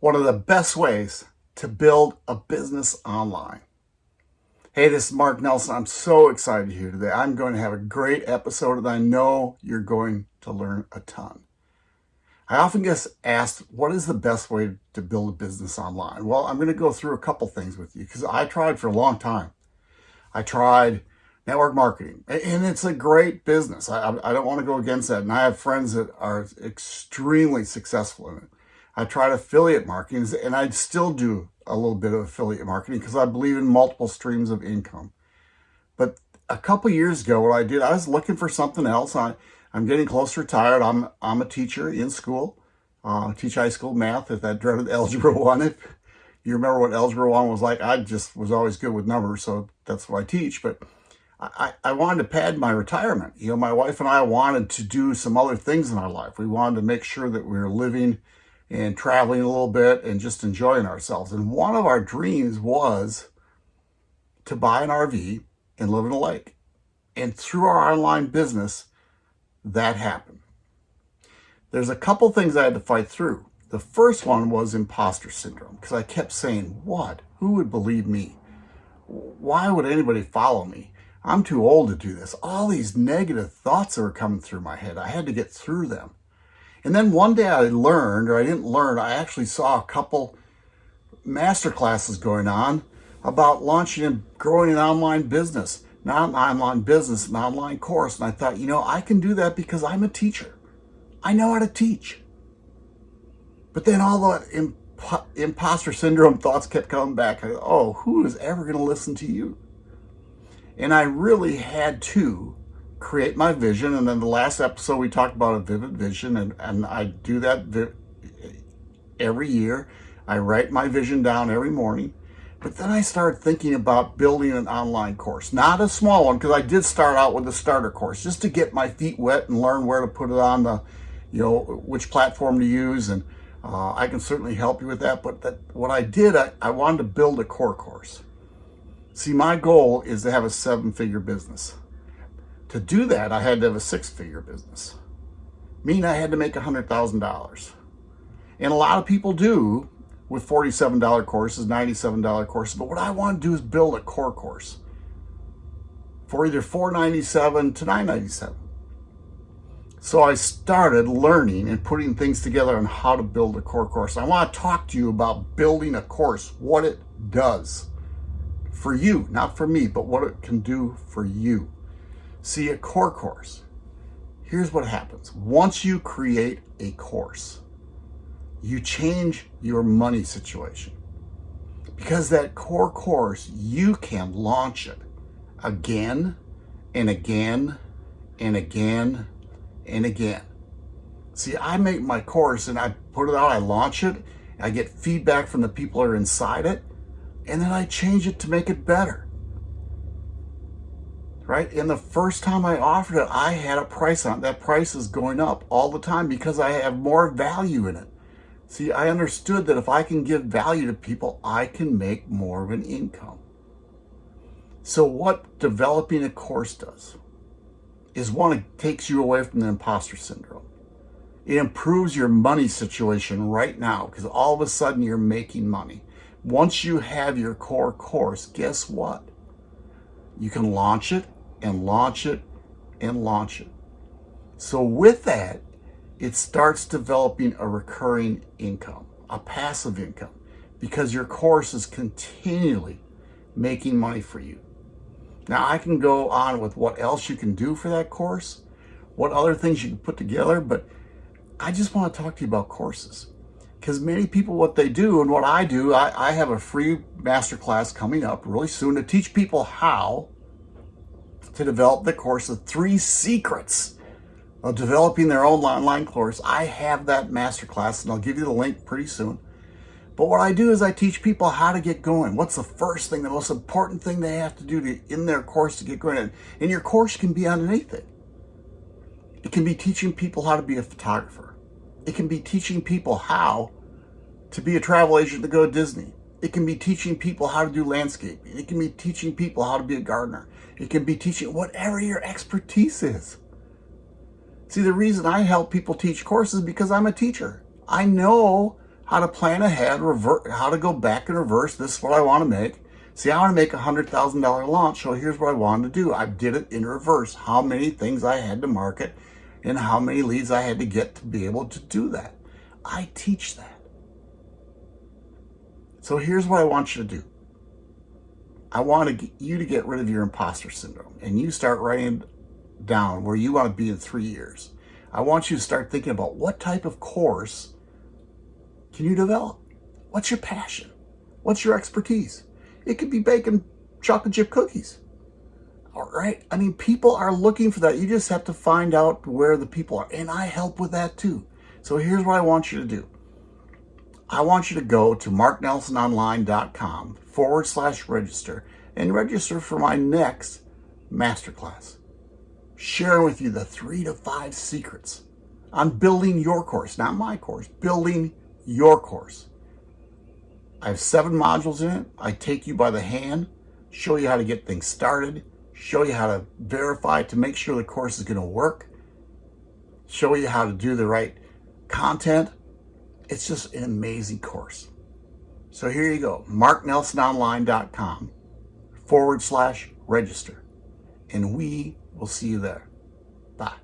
one of the best ways to build a business online. Hey, this is Mark Nelson. I'm so excited here today. I'm going to have a great episode and I know you're going to learn a ton. I often get asked, what is the best way to build a business online? Well, I'm going to go through a couple things with you because I tried for a long time. I tried network marketing and it's a great business. I, I don't want to go against that. And I have friends that are extremely successful in it. I tried affiliate marketing and I still do a little bit of affiliate marketing because I believe in multiple streams of income. But a couple years ago, what I did, I was looking for something else. I, I'm getting close to retired. I'm, I'm a teacher in school, uh, teach high school math at that dreaded Algebra 1. If you remember what Algebra 1 was like, I just was always good with numbers, so that's what I teach. But I, I wanted to pad my retirement. You know, my wife and I wanted to do some other things in our life. We wanted to make sure that we were living and traveling a little bit and just enjoying ourselves. And one of our dreams was to buy an RV and live in a lake. And through our online business, that happened. There's a couple things I had to fight through. The first one was imposter syndrome because I kept saying, what? Who would believe me? Why would anybody follow me? I'm too old to do this. All these negative thoughts that were coming through my head, I had to get through them. And then one day I learned, or I didn't learn, I actually saw a couple master classes going on about launching and growing an online business, not an online business, an online course. And I thought, you know, I can do that because I'm a teacher. I know how to teach. But then all the imp imposter syndrome thoughts kept coming back. I, oh, who is ever going to listen to you? And I really had to create my vision. And then the last episode, we talked about a vivid vision. And, and I do that every year. I write my vision down every morning. But then I started thinking about building an online course, not a small one, because I did start out with a starter course just to get my feet wet and learn where to put it on the, you know, which platform to use. And uh, I can certainly help you with that. But that, what I did, I, I wanted to build a core course. See, my goal is to have a seven figure business. To do that, I had to have a six-figure business. Meaning I had to make $100,000. And a lot of people do with $47 courses, $97 courses. But what I want to do is build a core course for either 497 to 997. So I started learning and putting things together on how to build a core course. I want to talk to you about building a course, what it does for you, not for me, but what it can do for you. See, a core course, here's what happens. Once you create a course, you change your money situation. Because that core course, you can launch it again and again and again and again. See, I make my course and I put it out, I launch it, I get feedback from the people that are inside it, and then I change it to make it better right? And the first time I offered it, I had a price on it. That price is going up all the time because I have more value in it. See, I understood that if I can give value to people, I can make more of an income. So what developing a course does is one, it takes you away from the imposter syndrome. It improves your money situation right now because all of a sudden you're making money. Once you have your core course, guess what? You can launch it and launch it and launch it. So with that, it starts developing a recurring income, a passive income, because your course is continually making money for you. Now I can go on with what else you can do for that course, what other things you can put together, but I just want to talk to you about courses. Because many people, what they do and what I do, I, I have a free masterclass coming up really soon to teach people how to develop the course of three secrets of developing their own online course. I have that masterclass and I'll give you the link pretty soon. But what I do is I teach people how to get going. What's the first thing, the most important thing they have to do to, in their course to get going? And your course can be on anything. It can be teaching people how to be a photographer. It can be teaching people how to be a travel agent to go to Disney. It can be teaching people how to do landscaping. It can be teaching people how to be a gardener. It can be teaching whatever your expertise is. See, the reason I help people teach courses because I'm a teacher. I know how to plan ahead, revert, how to go back and reverse. This is what I want to make. See, I want to make a $100,000 launch, so here's what I wanted to do. I did it in reverse, how many things I had to market and how many leads I had to get to be able to do that. I teach that. So here's what I want you to do. I want to you to get rid of your imposter syndrome and you start writing down where you want to be in three years. I want you to start thinking about what type of course can you develop? What's your passion? What's your expertise? It could be baking chocolate chip cookies. All right. I mean, people are looking for that. You just have to find out where the people are. And I help with that too. So here's what I want you to do. I want you to go to marknelsononline.com forward slash register and register for my next masterclass. Sharing with you the three to five secrets on building your course, not my course, building your course. I have seven modules in it. I take you by the hand, show you how to get things started, show you how to verify to make sure the course is going to work, show you how to do the right content. It's just an amazing course. So here you go, marknelsononline.com forward slash register. And we will see you there. Bye.